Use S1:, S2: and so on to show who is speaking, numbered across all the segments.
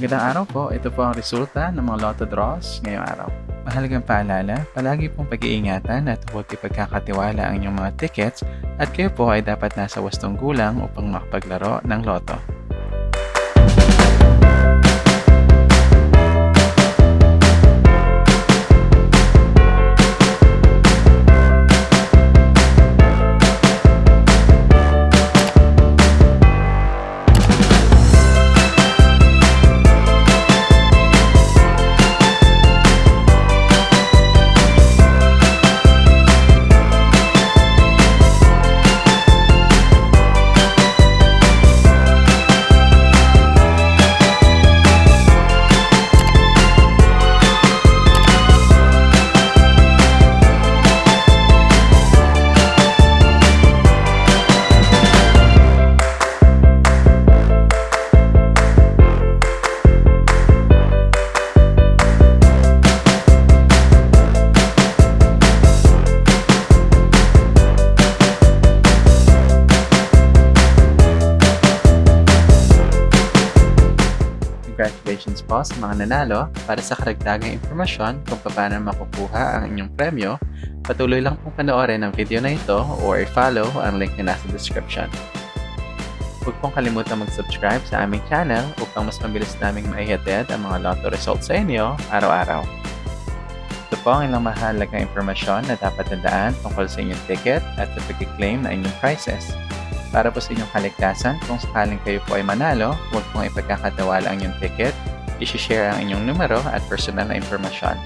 S1: Magandang araw po. Ito po ang resulta ng mga lotto draws ngayong araw. Mahalagang paalala, palagi pong pag-iingatan at huwag ipagkakatiwala ang inyong mga tickets at kayo po ay dapat nasa wastong gulang upang makapaglaro ng loto. Congratulations po sa mga nanalo. Para sa karagdagang impormasyon kung paano makukuha ang inyong premyo, patuloy lang pong panoorin ang video na ito or follow ang link na nasa description. Huwag pong kalimutan mag-subscribe sa aming channel upang mas mabilis naming maihatid ang mga lotto results sa inyo araw-araw. Ito po ang ilang mahalagang impormasyon na dapat tandaan tungkol sa inyong ticket at sa pag-claim na inyong prizes. Para po sa inyong kaligtasan, kung sakaling kayo po ay manalo, huwag pong ipagkakatawala ang inyong ticket, isi-share ang inyong numero at personal na impormasyon.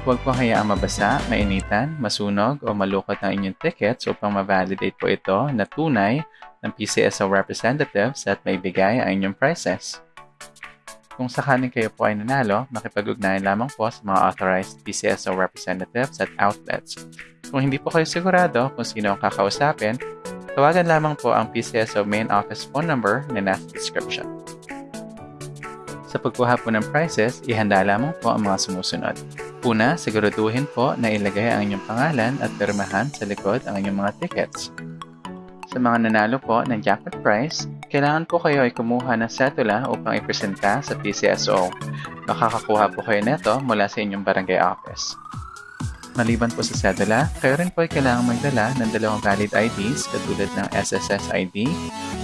S1: Huwag pong hayaang mabasa, mainitan, masunog o malukot ang inyong tickets upang ma-validate po ito na tunay ng PCSO representatives at maibigay ang inyong prizes. Kung sakaling kayo po ay nanalo, makipag-ugnayan lamang po sa mga authorized PCSO representatives at outlets. Kung hindi po kayo sigurado kung sino ang kakausapin, tawagan lamang po ang PCSO main office phone number na nasa description. Sa pagkuha po ng prizes, ihanda lamang po ang mga sumusunod. Una, siguraduhin po na ilagay ang inyong pangalan at pirmahan sa likod ang inyong mga tickets. Sa mga nanalo po ng jackpot prize, kailangan po kayo ay kumuha ng setula upang ipresenta sa PCSO. Makakakuha po kayo neto mula sa inyong barangay office. Maliban po sa cedula, kayo rin po ay kailangang magdala ng dalawang valid IDs katulad ng SSS ID,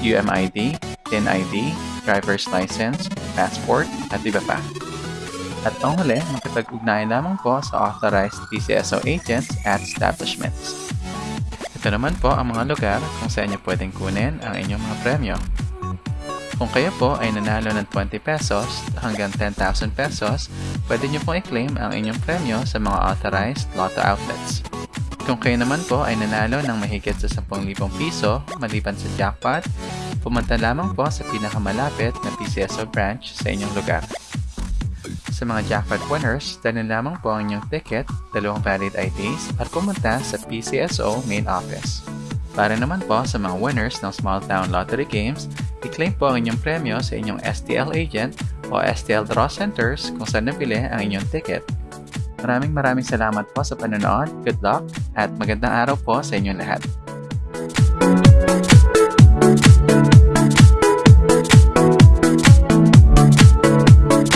S1: UMID, TIN ID, driver's license, passport, at iba pa. At ang huli, makipag-ugnayan lamang po sa authorized PCSO agents at establishments. Ito naman po ang mga lugar kung saan niyo pwedeng kunin ang inyong mga premyo. Kung kayo po ay nanalo ng 20 pesos hanggang 10,000 pesos, pwede niyo pong i-claim ang inyong premyo sa mga authorized lotto outlets. Kung kayo naman po ay nanalo ng mahigit sa 10,000 piso maliban sa jackpot, pumunta lamang po sa pinakamalapit na PCSO branch sa inyong lugar. Sa mga jackpot winners, dalhin lamang po ang inyong ticket, dalawang valid IDs at pumunta sa PCSO main office. Para naman po sa mga winners ng small town lottery games, i-claim po ang inyong premyo sa inyong STL agent o STL draw centers kung saan nabili ang inyong ticket. Maraming maraming salamat po sa panonood, good luck, at magandang araw po sa inyong lahat.